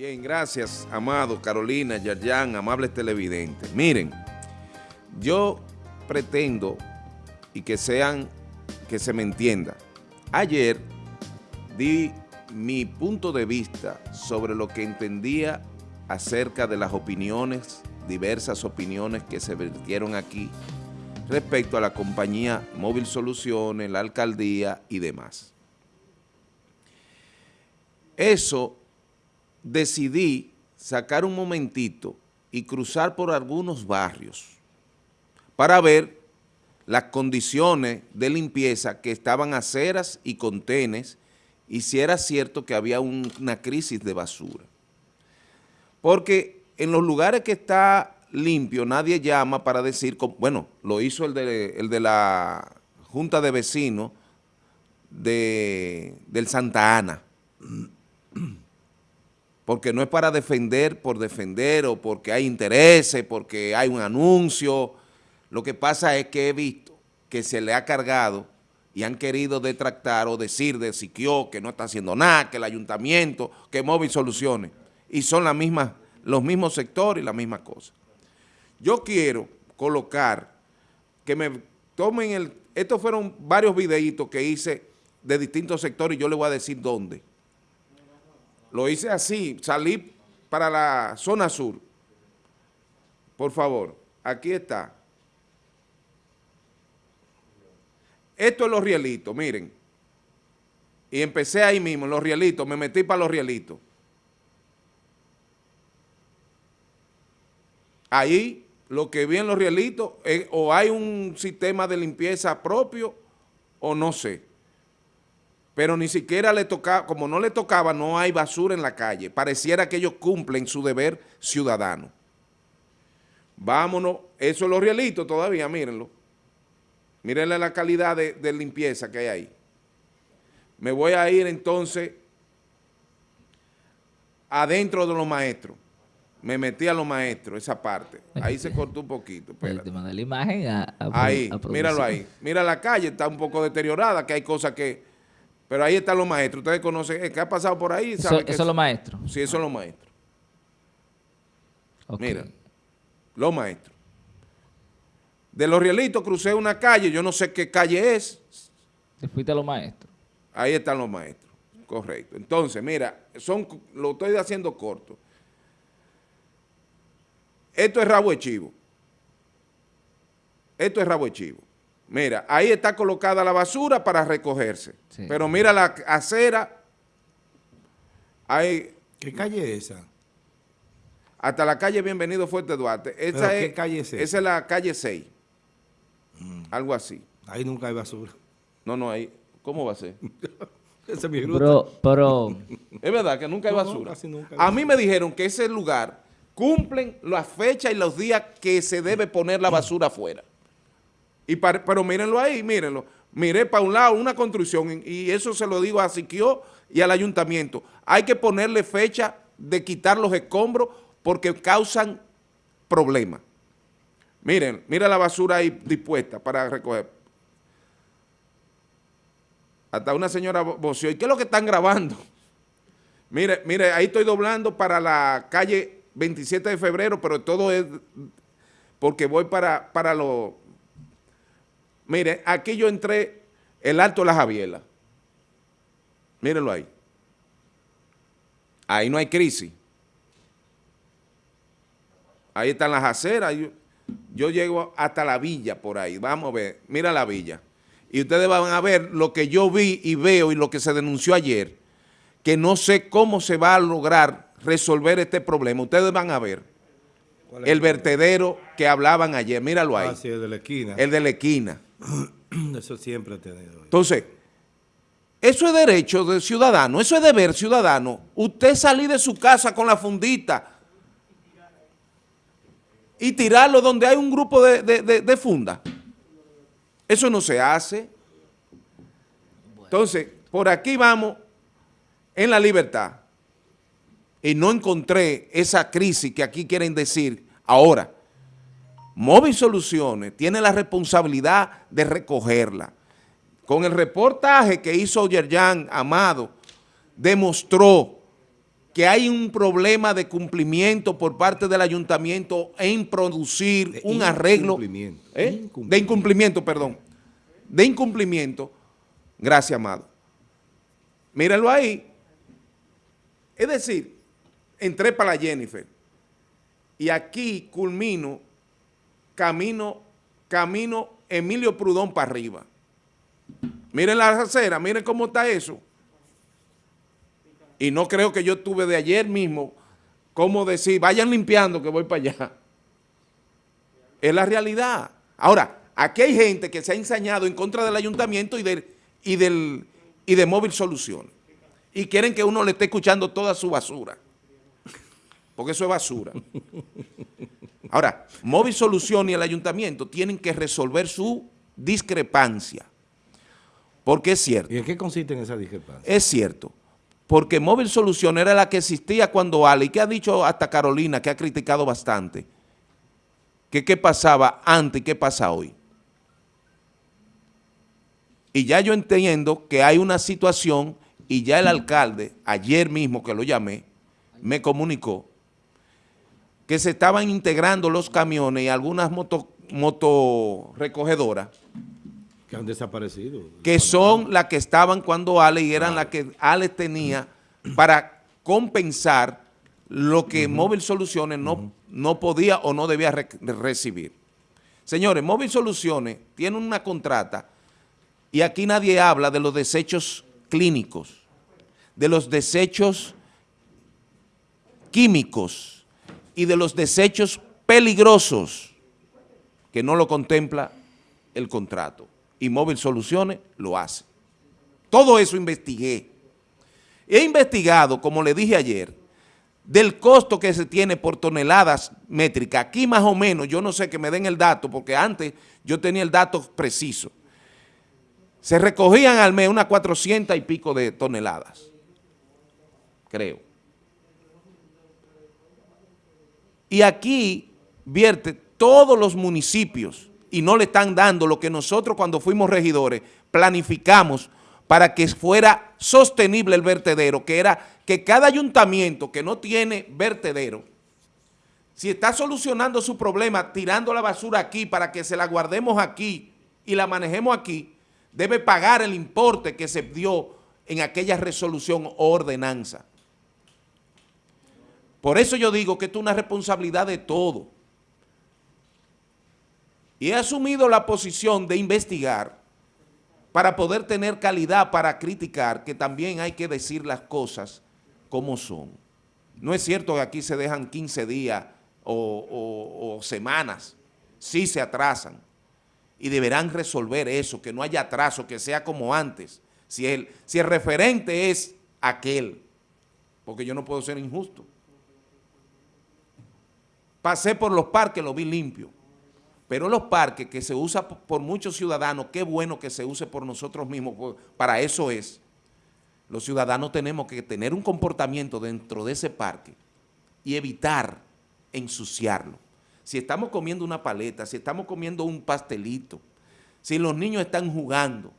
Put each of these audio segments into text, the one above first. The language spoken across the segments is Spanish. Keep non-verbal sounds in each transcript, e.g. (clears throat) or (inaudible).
Bien, gracias, Amado, Carolina, Yarjan, amables televidentes. Miren, yo pretendo y que sean, que se me entienda. Ayer di mi punto de vista sobre lo que entendía acerca de las opiniones, diversas opiniones que se vertieron aquí respecto a la compañía Móvil Soluciones, la alcaldía y demás. Eso decidí sacar un momentito y cruzar por algunos barrios para ver las condiciones de limpieza que estaban aceras y contenes y si era cierto que había una crisis de basura. Porque en los lugares que está limpio nadie llama para decir, bueno, lo hizo el de, el de la Junta de Vecinos de, del Santa Ana, porque no es para defender por defender o porque hay intereses, porque hay un anuncio, lo que pasa es que he visto que se le ha cargado y han querido detractar o decir de Siquio que no está haciendo nada, que el ayuntamiento, que Móvil Soluciones, y son las mismas, los mismos sectores y la misma cosa. Yo quiero colocar, que me tomen el, estos fueron varios videitos que hice de distintos sectores y yo les voy a decir dónde. Lo hice así, salí para la zona sur. Por favor, aquí está. Esto es los rielitos, miren. Y empecé ahí mismo, los rielitos, me metí para los rielitos. Ahí lo que vi en los rielitos, eh, o hay un sistema de limpieza propio, o no sé. Pero ni siquiera le tocaba, como no le tocaba, no hay basura en la calle. Pareciera que ellos cumplen su deber ciudadano. Vámonos, eso es los rielitos todavía, mírenlo. Mírenle la calidad de, limpieza que hay ahí. Me voy a ir entonces adentro de los maestros. Me metí a los maestros, esa parte. Ahí se cortó un poquito. Te mandé la imagen a, Ahí, míralo ahí. Mira la calle, está un poco deteriorada, que hay cosas que... Pero ahí están los maestros. Ustedes conocen, ¿qué ha pasado por ahí? Eso, eso es los maestros. Sí, eso es los maestros. Mira, los maestros. De los rielitos crucé una calle, yo no sé qué calle es. Te fuiste a los maestros. Ahí están los maestros, correcto. Entonces, mira, son, lo estoy haciendo corto. Esto es rabo de chivo. Esto es rabo de chivo. Mira, ahí está colocada la basura para recogerse. Pero mira la acera. Hay, ¿Qué calle es esa? Hasta la calle Bienvenido Fuerte Duarte. Esa es, ¿Qué calle es esa? Esa es la calle 6. Mm. Algo así. Ahí nunca hay basura. No, no, ahí. ¿Cómo va a ser? (laughs) Esa es mi Pero, pero... Es verdad que nunca hay basura. a mí me dijeron que ese lugar cumplen las fechas y los días que se debe poner la (clears throat) basura afuera. Y pero mírenlo ahí, mírenlo. Miré para un lado una construcción y eso se lo digo a Siquio y al ayuntamiento. Hay que ponerle fecha de quitar los escombros porque causan problemas. Miren, mira la basura ahí dispuesta para recoger. Hasta una señora voció. ¿Y qué es lo que están grabando? (laughs) Mire, mire, ahí estoy doblando para la calle 27 de febrero, pero todo es porque voy para, para lo... Mire, aquí yo entré el Alto de la Javiela. Mírenlo ahí. Ahí no hay crisis. Ahí están las aceras. Yo llego hasta la villa por ahí, vamos a ver, mira la villa. Y ustedes van a ver lo que yo vi y veo y lo que se denunció ayer, que no sé cómo se va a lograr resolver este problema. Ustedes van a ver el vertedero que hablaban ayer, míralo ahí. Ah, sí, el de la esquina. El de la esquina. (clears throat) Eso siempre he tenido. Entonces, eso es derecho de ciudadano, eso es deber ciudadano. Usted salir de su casa con la fundita, y tirarlo donde hay un grupo de, funda. Eso no se hace. Entonces, por aquí vamos en la libertad. Y no encontré esa crisis que aquí quieren decir ahora. Móvil Soluciones tiene la responsabilidad de recogerla. Con el reportaje que hizo Yerjan Amado, demostró que hay un problema de cumplimiento por parte del ayuntamiento en producir De un arreglo incumplimiento. ¿Eh? Incumplimiento. de incumplimiento, perdón, de incumplimiento. Gracias, amado. Mírenlo ahí. Es decir, entré para la Jennifer y aquí culmino camino, camino Emilio Prudón para arriba. Miren la acera, miren cómo está eso. Y no creo que yo tuve de ayer mismo como decir, vayan limpiando que voy para allá. Es la realidad. Ahora, aquí hay gente que se ha ensañado en contra del ayuntamiento y, del, y, del, y de Móvil Soluciones. Y quieren que uno le esté escuchando toda su basura. Porque eso es basura. Ahora, Móvil Soluciones y el ayuntamiento tienen que resolver su discrepancia. Porque es cierto. ¿Y en qué consiste en esa discrepancia? Es cierto, porque Móvil Solución era la que existía cuando Ale, y que ha dicho hasta Carolina, que ha criticado bastante, que qué pasaba antes y qué pasa hoy. Y ya yo entiendo que hay una situación, y ya el alcalde, ayer mismo que lo llamé, me comunicó, que se estaban integrando los camiones y algunas moto, motorrecogedoras, Que han desaparecido. que son las que estaban cuando Ale y eran las que Ale tenía para compensar lo que Móvil Soluciones no, no podía o no debía re- recibir. Señores, Móvil Soluciones tiene una contrata y aquí nadie habla de los desechos clínicos, de los desechos químicos y de los desechos peligrosos que no lo contempla el contrato. Y Móvil Soluciones lo hace. Todo eso investigué. He investigado, como le dije ayer, del costo que se tiene por toneladas métricas. Aquí más o menos, yo no sé que me den el dato, porque antes yo tenía el dato preciso. Se recogían al mes unas 400 y pico de toneladas, creo. Y aquí vierte todos los municipios y no le están dando lo que nosotros cuando fuimos regidores planificamos para que fuera sostenible el vertedero, que era que cada ayuntamiento que no tiene vertedero, si está solucionando su problema tirando la basura aquí para que se la guardemos aquí y la manejemos aquí, debe pagar el importe que se dio en aquella resolución o ordenanza. Por eso yo digo que esto es una responsabilidad de todo. Y he asumido la posición de investigar para poder tener calidad para criticar, que también hay que decir las cosas como son. No es cierto que aquí se dejan 15 días o, semanas, sí se atrasan. Y deberán resolver eso, que no haya atraso, que sea como antes. Si el, si el referente es aquel, porque yo no puedo ser injusto. Pasé por los parques, lo vi limpio. Pero los parques que se usa por muchos ciudadanos, qué bueno que se use por nosotros mismos, para eso es. Los ciudadanos tenemos que tener un comportamiento dentro de ese parque y evitar ensuciarlo. Si estamos comiendo una paleta, si estamos comiendo un pastelito, si los niños están jugando,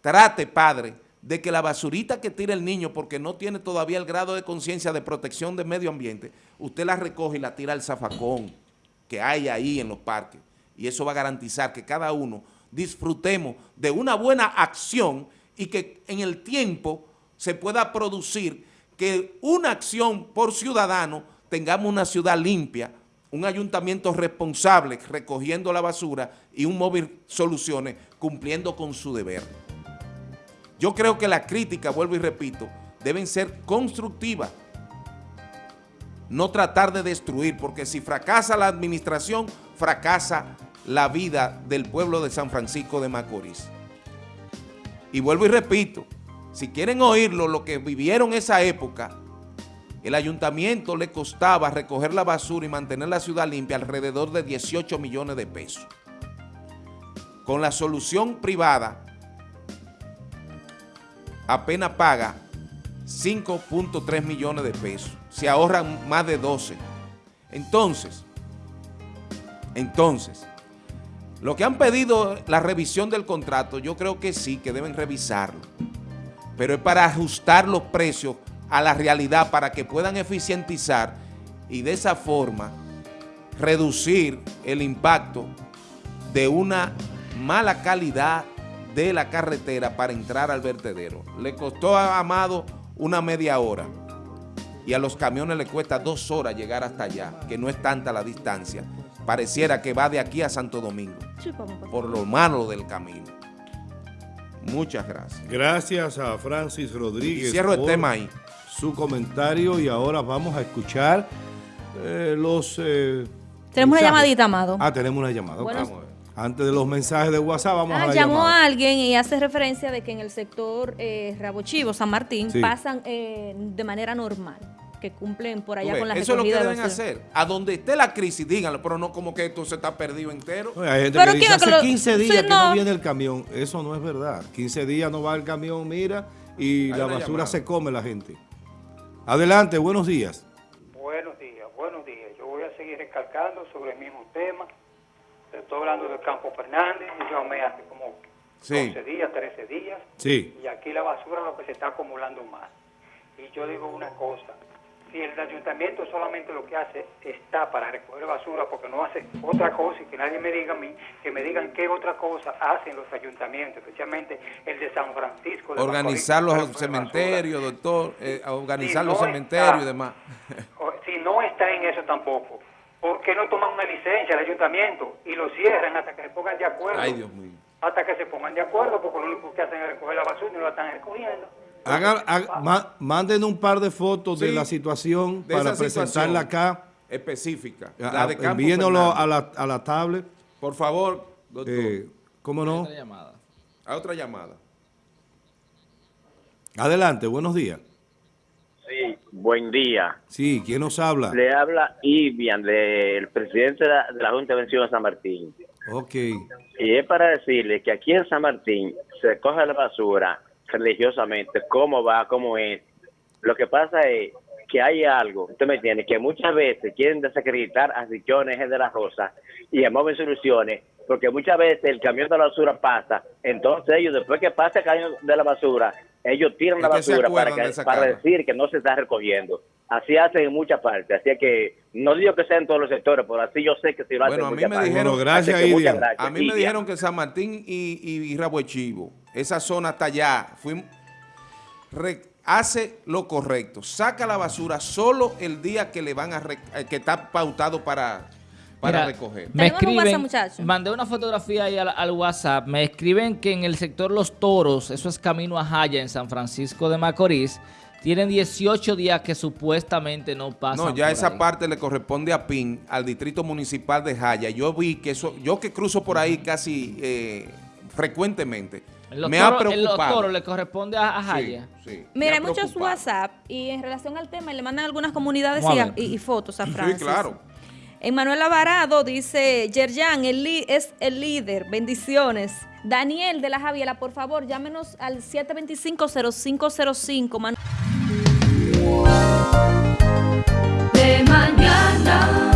trate, padre, de que la basurita que tira el niño porque no tiene todavía el grado de conciencia de protección del medio ambiente, usted la recoge y la tira al zafacón que hay ahí en los parques. Y eso va a garantizar que cada uno disfrutemos de una buena acción y que en el tiempo se pueda producir que una acción por ciudadano tengamos una ciudad limpia, un ayuntamiento responsable recogiendo la basura y un móvil soluciones cumpliendo con su deber. Yo creo que las críticas, vuelvo y repito, deben ser constructivas, no tratar de destruir, porque si fracasa la administración, fracasa la vida del pueblo de San Francisco de Macorís. Y vuelvo y repito, si quieren oírlo, lo que vivieron esa época, el ayuntamiento le costaba recoger la basura y mantener la ciudad limpia alrededor de 18 millones de pesos. Con la solución privada, apenas paga 5.3 millones de pesos. Se ahorran más de 12. Entonces, entonces, lo que han pedido la revisión del contrato, yo creo que sí, que deben revisarlo. Pero es para ajustar los precios a la realidad para que puedan eficientizar y de esa forma reducir el impacto de una mala calidad de la carretera para entrar al vertedero. Le costó a Amado una media hora y a los camiones le cuesta dos horas llegar hasta allá, que no es tanta la distancia. Pareciera que va de aquí a Santo Domingo, por lo malo del camino. Muchas gracias. Gracias a Francis Rodríguez. Y cierro el tema ahí. Su comentario y ahora vamos a escuchar eh, los... Eh, tenemos una llamadita, Amado. Ah, tenemos una llamada. Antes de los mensajes de WhatsApp, vamos ah, a la llamó a alguien y hace referencia de que en el sector eh, Rabochivo, San Martín, pasan eh, de manera normal que cumplen por allá con la Eso es lo que deben hacer. A donde esté la crisis, díganlo, pero no como que esto se está perdido entero. hay gente que dice, hace 15 días que no. viene el camión. Eso no es verdad. 15 días no va el camión, mira, y la basura se come la gente. Adelante, buenos días. Buenos días, buenos días. Yo voy a seguir recalcando sobre el mismo tema Estoy hablando del Campo Fernández, yo me hace como 12 días, 13 días. Sí. Y aquí la basura lo que se está acumulando más. Y yo digo una cosa, si el ayuntamiento solamente lo que hace está para recoger basura porque no hace otra cosa y que nadie me diga a mí, que me digan qué otra cosa hacen los ayuntamientos, especialmente el de San Francisco. organizar los cementerios, doctor, eh, organizar los cementerios y demás. Si no está en eso tampoco, ¿por qué no toman una licencia al ayuntamiento y lo cierran hasta que se pongan de acuerdo? Ay, Dios mío. Hasta que se pongan de acuerdo, porque lo único que hacen es recoger la basura y no la están recogiendo. manden un par de fotos de la situación para presentarla acá. Específica. La de a la, a la tablet. Por favor, doctor. Eh, ¿Cómo no? Otra llamada. A otra llamada. Adelante, buenos días. Sí, buen día. Sí, ¿quién nos habla? Le habla Ivian, del presidente de la, Junta de Vención de San Martín. Ok. Y es para decirle que aquí en San Martín se coge la basura religiosamente, cómo va, cómo es. Lo que pasa es que hay algo, usted me entiende, que muchas veces quieren desacreditar a Richones de la Rosa y a Móvil Soluciones, porque muchas veces el camión de la basura pasa, entonces ellos después que pasa el camión de la basura, ellos tiran la basura para, para decir que no se está recogiendo. Así hacen en muchas partes. Así que no digo que sea en todos los sectores, pero así yo sé que si lo hacen bueno, a mí me Dijeron, gracias, A mí me dijeron que San Martín y, y, y Chivo, esa zona hasta allá, hace lo correcto. Saca la basura solo el día que le van a eh, que está pautado para para recoger. Me escriben, mandé una fotografía ahí al, WhatsApp, me escriben que en el sector Los Toros, eso es camino a Jaya en San Francisco de Macorís, tienen 18 días que supuestamente no pasan No, ya esa parte le corresponde a PIN, al Distrito Municipal de Jaya. Yo vi que eso, yo que cruzo por ahí casi eh, frecuentemente, me ha preocupado. En los toros le corresponde a, Jaya. Sí, Mira, hay muchos WhatsApp y en relación al tema le mandan algunas comunidades y, fotos a Francis. Sí, claro. Emanuel Alvarado dice, Yerjan es el líder, bendiciones. Daniel de la Javiela, por favor, llámenos al 725-0505. De mañana.